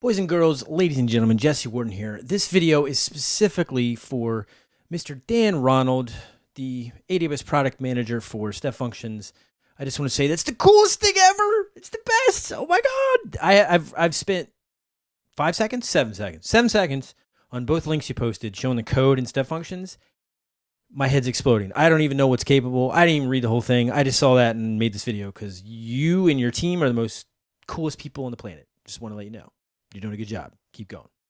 Boys and girls, ladies and gentlemen, Jesse Warden here. This video is specifically for Mr. Dan Ronald, the AWS product manager for Step Functions. I just want to say that's the coolest thing ever. It's the best. Oh my god! I, have I've spent five seconds, seven seconds, seven seconds on both links you posted showing the code and Step Functions. My head's exploding. I don't even know what's capable. I didn't even read the whole thing. I just saw that and made this video because you and your team are the most coolest people on the planet. Just want to let you know. You're doing a good job. Keep going.